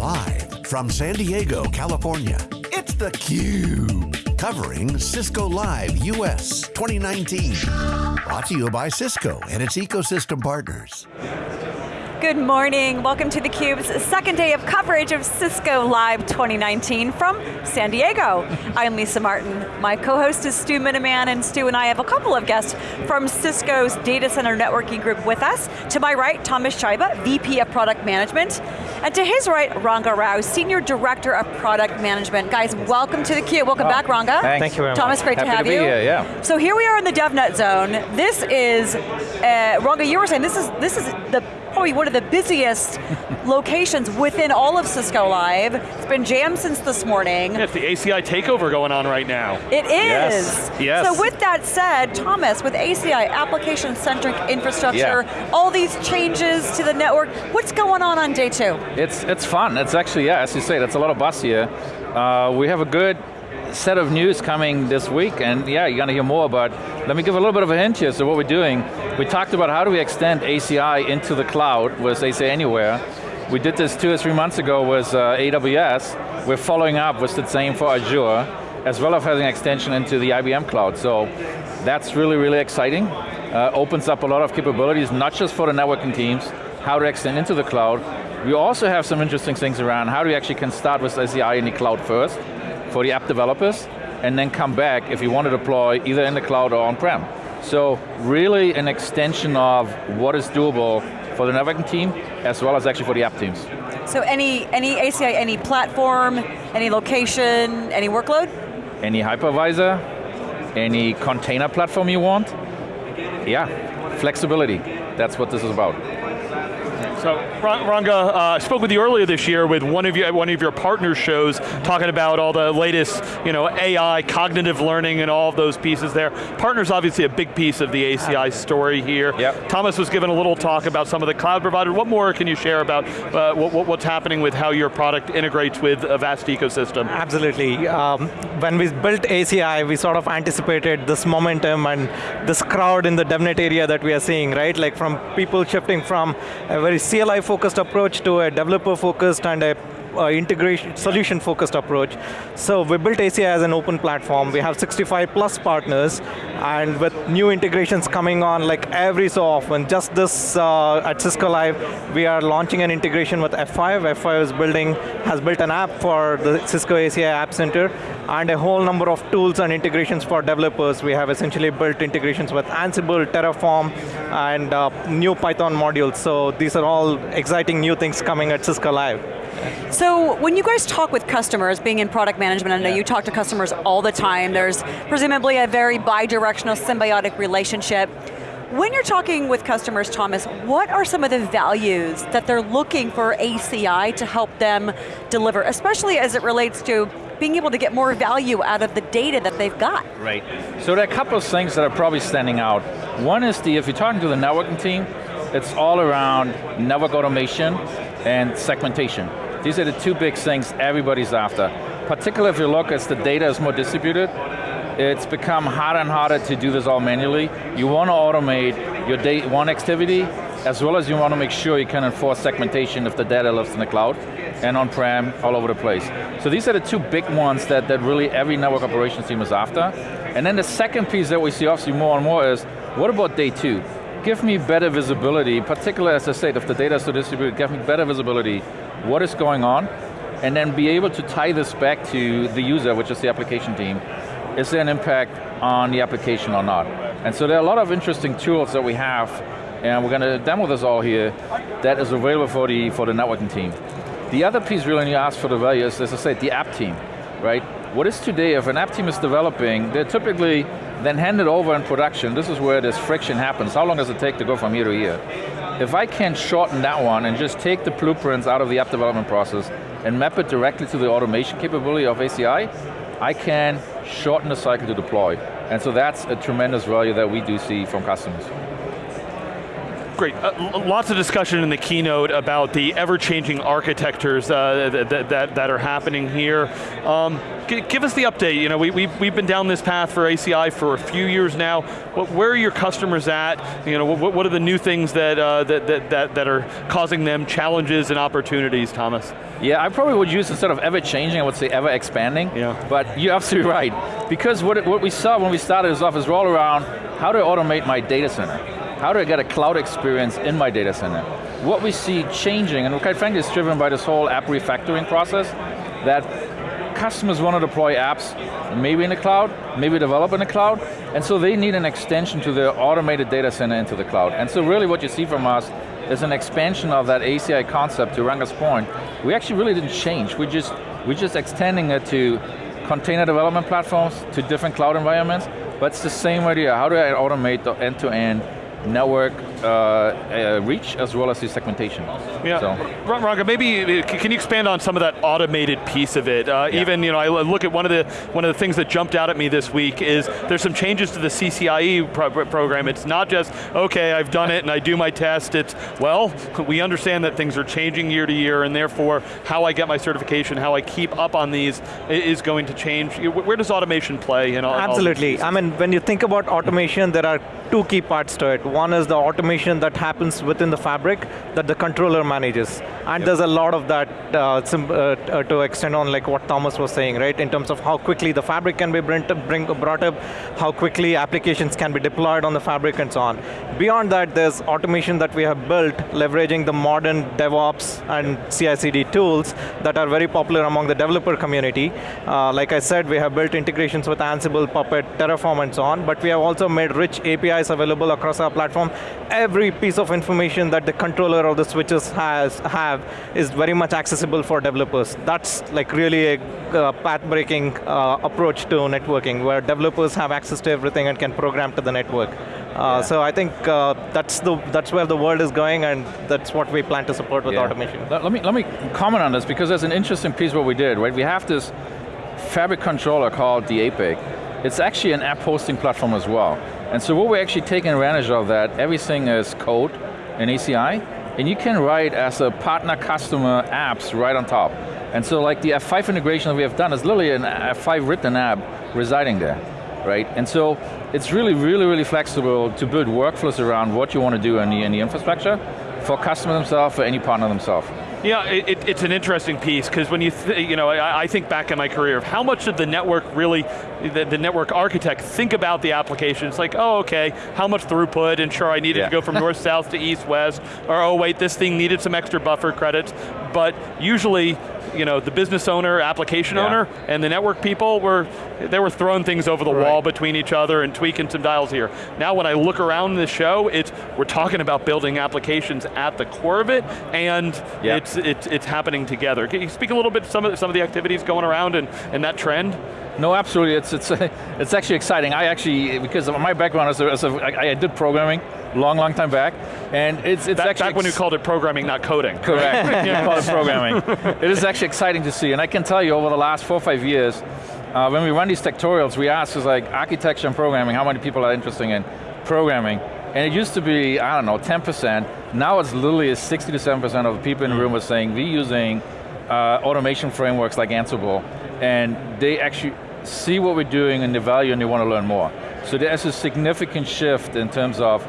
Live from San Diego, California, it's theCUBE. Covering Cisco Live US 2019. Brought to you by Cisco and its ecosystem partners. Good morning, welcome to theCUBE's second day of coverage of Cisco Live 2019 from San Diego. I'm Lisa Martin. My co-host is Stu Miniman, and Stu and I have a couple of guests from Cisco's Data Center Networking Group with us. To my right, Thomas Scheibe, VP of Product Management. And to his right, Ranga Rao, Senior Director of Product Management. Guys, welcome to the theCUBE. Welcome oh, back, Ranga. Thanks. Thank you very Thomas, much. great Happy to have to you. Here, yeah. So here we are in the DevNet zone. This is, uh, Ranga, you were saying this is, this is the probably one of the busiest locations within all of Cisco Live. It's been jammed since this morning. Yeah, it's the ACI takeover going on right now. It is. Yes. yes. So with that said, Thomas, with ACI, application-centric infrastructure, yeah. all these changes to the network, what's going on on day two? It's, it's fun. It's actually, yeah, as you say, that's a lot of buzz here. Uh, we have a good set of news coming this week, and yeah, you're going to hear more, but let me give a little bit of a hint here. So what we're doing, we talked about how do we extend ACI into the cloud with ACI Anywhere. We did this two or three months ago with uh, AWS. We're following up with the same for Azure, as well as having extension into the IBM cloud. So that's really, really exciting. Uh, opens up a lot of capabilities, not just for the networking teams, how to extend into the cloud. We also have some interesting things around how do you actually can start with ACI in the cloud first, for the app developers, and then come back if you want to deploy either in the cloud or on-prem. So really an extension of what is doable for the networking team, as well as actually for the app teams. So any, any ACI, any platform, any location, any workload? Any hypervisor, any container platform you want. Yeah, flexibility, that's what this is about. So Ranga, uh, I spoke with you earlier this year with one of your one of your partner shows, talking about all the latest, you know, AI, cognitive learning, and all of those pieces there. Partners obviously a big piece of the ACI story here. Yep. Thomas was given a little talk about some of the cloud providers. What more can you share about uh, what, what's happening with how your product integrates with a vast ecosystem? Absolutely. Um, when we built ACI, we sort of anticipated this momentum and this crowd in the DevNet area that we are seeing, right? Like from people shifting from a very CLI focused approach to a developer focused and a uh, integration, solution focused approach. So we built ACI as an open platform. We have 65 plus partners and with new integrations coming on like every so often. Just this uh, at Cisco Live, we are launching an integration with F5. F5 is building, has built an app for the Cisco ACI App Center and a whole number of tools and integrations for developers. We have essentially built integrations with Ansible, Terraform, and uh, new Python modules. So these are all exciting new things coming at Cisco Live. So when you guys talk with customers, being in product management, I know yeah. you talk to customers all the time, there's presumably a very bi-directional symbiotic relationship. When you're talking with customers, Thomas, what are some of the values that they're looking for ACI to help them deliver, especially as it relates to being able to get more value out of the data that they've got? Right, so there are a couple of things that are probably standing out. One is the, if you're talking to the networking team, it's all around network automation and segmentation. These are the two big things everybody's after. Particularly if you look as the data is more distributed, it's become harder and harder to do this all manually. You want to automate your day one activity, as well as you want to make sure you can enforce segmentation if the data lives in the cloud, and on-prem, all over the place. So these are the two big ones that, that really every network operations team is after. And then the second piece that we see obviously more and more is, what about day two? Give me better visibility, particularly as I said, if the data is so distributed, give me better visibility what is going on, and then be able to tie this back to the user, which is the application team. Is there an impact on the application or not? And so there are a lot of interesting tools that we have, and we're going to demo this all here, that is available for the, for the networking team. The other piece really when you ask for the value is, as I said, the app team, right? What is today, if an app team is developing, they're typically then handed over in production. This is where this friction happens. How long does it take to go from here to here? If I can shorten that one and just take the blueprints out of the app development process and map it directly to the automation capability of ACI, I can shorten the cycle to deploy. And so that's a tremendous value that we do see from customers. Great, uh, lots of discussion in the keynote about the ever-changing architectures uh, that, that, that, are happening here. Um, give us the update, you know, we, we've, we've been down this path for ACI for a few years now. What, where are your customers at? You know, what, what are the new things that, uh, that, that, that, that are causing them challenges and opportunities, Thomas? Yeah, I probably would use instead of ever changing, I would say ever expanding. Yeah. But you're absolutely right. Because what, what we saw when we started this off is all around how do I automate my data center? How do I get a cloud experience in my data center? What we see changing, and quite frankly it's driven by this whole app refactoring process, that customers want to deploy apps, maybe in the cloud, maybe develop in the cloud, and so they need an extension to their automated data center into the cloud. And so really what you see from us is an expansion of that ACI concept to Ranga's point. We actually really didn't change, we just, we're just extending it to container development platforms, to different cloud environments, but it's the same idea. How do I automate the end-to-end -end network uh, uh, reach as well as the segmentation. Yeah, so. Ranga, maybe can you expand on some of that automated piece of it? Uh, yeah. Even you know, I look at one of the one of the things that jumped out at me this week is there's some changes to the CCIE pro program. It's not just okay, I've done it and I do my test. It's well, we understand that things are changing year to year, and therefore how I get my certification, how I keep up on these is going to change. Where does automation play? In all, Absolutely. All I mean, when you think about automation, there are two key parts to it. One is the automation that happens within the fabric that the controller manages. And yep. there's a lot of that uh, uh, uh, to extend on like what Thomas was saying, right? In terms of how quickly the fabric can be bring, bring, brought up, how quickly applications can be deployed on the fabric and so on. Beyond that, there's automation that we have built leveraging the modern DevOps and CI/CD tools that are very popular among the developer community. Uh, like I said, we have built integrations with Ansible, Puppet, Terraform, and so on, but we have also made rich APIs available across our platform. Every piece of information that the controller or the switches has have is very much accessible for developers. That's like really a uh, path-breaking uh, approach to networking, where developers have access to everything and can program to the network. Uh, yeah. So I think uh, that's the that's where the world is going, and that's what we plan to support with yeah. automation. Let, me let me comment on this because there's an interesting piece what we did. Right, we have this fabric controller called the APIC. It's actually an app hosting platform as well. And so what we're actually taking advantage of that, everything is code in ACI, and you can write as a partner customer apps right on top. And so like the F5 integration that we have done is literally an F5 written app residing there, right? And so it's really, really, really flexible to build workflows around what you want to do in the, in the infrastructure for customers themselves, for any partner themselves. Yeah, it, it's an interesting piece because when you, you know, I, I, think back in my career of how much did the network really, the, the, network architect think about the application? It's like, oh, okay, how much throughput, and sure, I needed yeah. to go from north south to east west, or oh wait, this thing needed some extra buffer credits, but usually you know, the business owner, application yeah. owner, and the network people were, they were throwing things over the right. wall between each other and tweaking some dials here. Now when I look around the show, it's, we're talking about building applications at the core of it, and yeah. it's, it's, it's happening together. Can you speak a little bit some of some of the activities going around and, and that trend? No, absolutely. It's it's it's actually exciting. I actually because of my background as a, as a I, I did programming long, long time back, and it's it's back, actually back when you called it programming, not coding. Correct. you call it programming. it is actually exciting to see, and I can tell you over the last four or five years, uh, when we run these tutorials, we ask is like architecture and programming, how many people are interested in programming? And it used to be, I don't know, 10%. Now it's literally 60 to 7% of the people in the room are saying we're using uh, automation frameworks like Ansible, and they actually see what we're doing and the value and they want to learn more. So there's a significant shift in terms of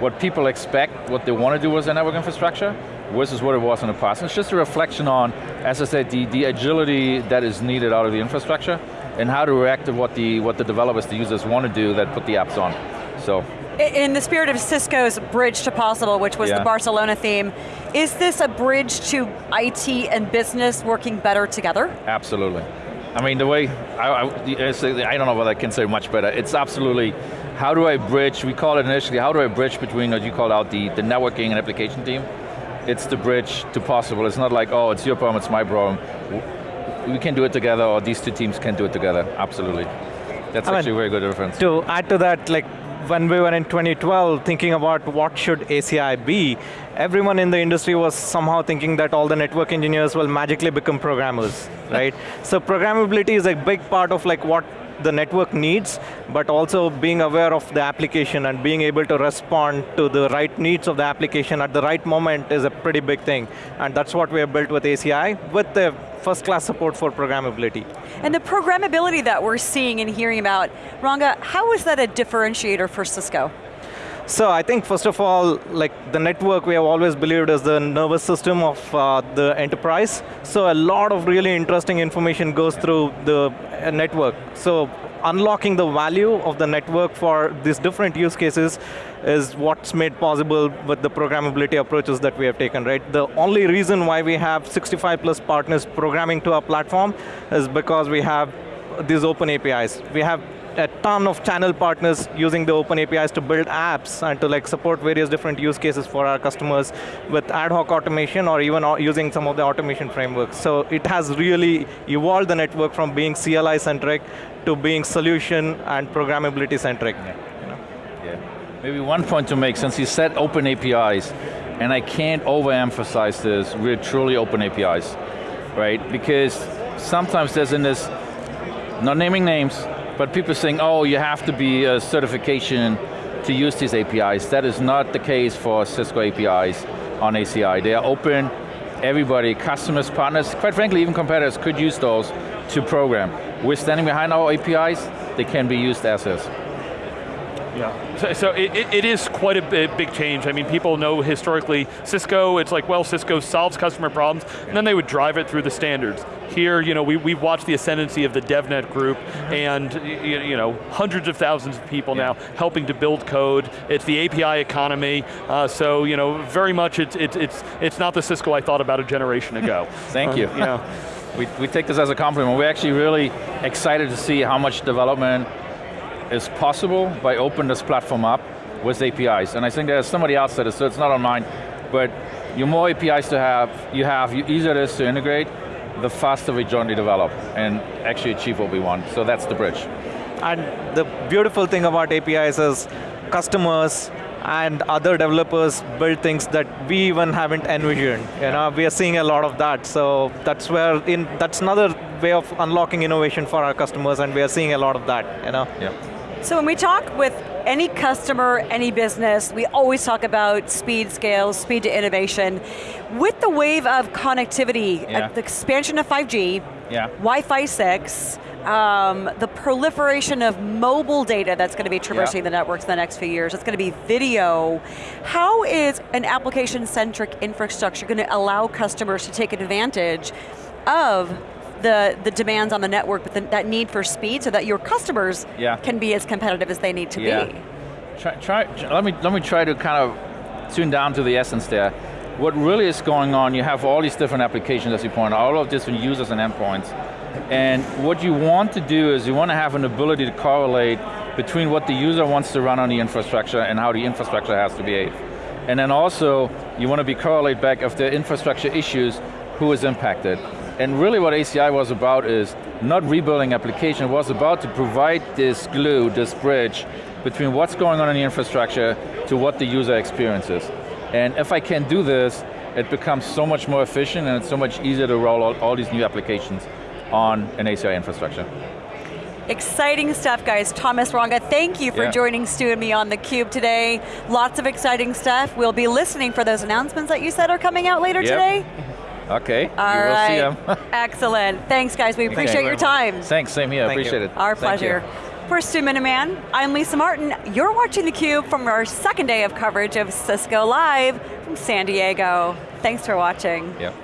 what people expect, what they want to do with their network infrastructure, versus what it was in the past. And it's just a reflection on, as I said, the, the agility that is needed out of the infrastructure, and how to react to what the, what the developers, the users want to do that put the apps on. So. In the spirit of Cisco's Bridge to Possible, which was yeah. the Barcelona theme, is this a bridge to IT and business working better together? Absolutely. I mean, the way, I, I, I don't know whether I can say much better. It's absolutely, how do I bridge, we call it initially, how do I bridge between what you call out the, the networking and application team? It's the bridge to possible. It's not like, oh, it's your problem, it's my problem. We can do it together, or these two teams can do it together, absolutely. That's I actually mean, a very good reference. To add to that, like when we were in 2012 thinking about what should ACI be, everyone in the industry was somehow thinking that all the network engineers will magically become programmers, right? so programmability is a big part of like what the network needs, but also being aware of the application and being able to respond to the right needs of the application at the right moment is a pretty big thing. And that's what we have built with ACI, with the first class support for programmability. And the programmability that we're seeing and hearing about, Ranga, how is that a differentiator for Cisco? So I think first of all, like the network we have always believed is the nervous system of uh, the enterprise. So a lot of really interesting information goes through the uh, network. So unlocking the value of the network for these different use cases is what's made possible with the programmability approaches that we have taken, right? The only reason why we have 65 plus partners programming to our platform is because we have these open APIs. We have a ton of channel partners using the open APIs to build apps and to like support various different use cases for our customers with ad hoc automation or even uh, using some of the automation frameworks. So it has really evolved the network from being CLI centric to being solution and programmability centric. Yeah. yeah. Maybe one point to make, since you said open APIs, and I can't overemphasize this, we're truly open APIs, right? Because sometimes there's in this, not naming names, but people saying, oh, you have to be a certification to use these APIs. That is not the case for Cisco APIs on ACI. They are open, everybody, customers, partners, quite frankly, even competitors could use those to program. We're standing behind our APIs, they can be used as is. Yeah, so, so it, it is quite a big change. I mean, people know historically Cisco, it's like, well, Cisco solves customer problems, and then they would drive it through the standards. Here, you know, we, we've watched the ascendancy of the DevNet group, and you know, hundreds of thousands of people yeah. now helping to build code. It's the API economy, uh, so you know, very much it's, it's, it's, it's not the Cisco I thought about a generation ago. Thank you. Uh, you know. we, we take this as a compliment. We're actually really excited to see how much development is possible by opening this platform up with APIs. And I think there's somebody else that is, so it's not on mine, but the more APIs to have, you have, the easier it is to integrate, the faster we jointly develop and actually achieve what we want. So that's the bridge. And the beautiful thing about APIs is customers and other developers build things that we even haven't envisioned. You know, we are seeing a lot of that. So that's where in that's another way of unlocking innovation for our customers, and we are seeing a lot of that. You know. Yeah. So when we talk with any customer, any business, we always talk about speed, scale, speed to innovation. With the wave of connectivity, yeah. uh, the expansion of 5G, yeah. Wi-Fi 6, um, the proliferation of mobile data that's going to be traversing yeah. the networks in the next few years, it's going to be video. How is an application-centric infrastructure going to allow customers to take advantage of the, the demands on the network, but the, that need for speed so that your customers yeah. can be as competitive as they need to yeah. be. Try, try, let, me, let me try to kind of tune down to the essence there. What really is going on, you have all these different applications as you point out, all of different users and endpoints. And what you want to do is you want to have an ability to correlate between what the user wants to run on the infrastructure and how the infrastructure has to behave. And then also, you want to be correlate back of the infrastructure issues, who is impacted. And really what ACI was about is not rebuilding application, it was about to provide this glue, this bridge, between what's going on in the infrastructure to what the user experiences. And if I can do this, it becomes so much more efficient and it's so much easier to roll out all these new applications on an ACI infrastructure. Exciting stuff, guys. Thomas Ranga, thank you for yeah. joining Stu and me on theCUBE today. Lots of exciting stuff. We'll be listening for those announcements that you said are coming out later yep. today. Okay, All you right. will see them. Excellent. Thanks guys, we appreciate your time. Thanks, same here, Thank appreciate you. it. Our Thank pleasure. You. For Stu Miniman, I'm Lisa Martin. You're watching theCUBE from our second day of coverage of Cisco Live from San Diego. Thanks for watching. Yep.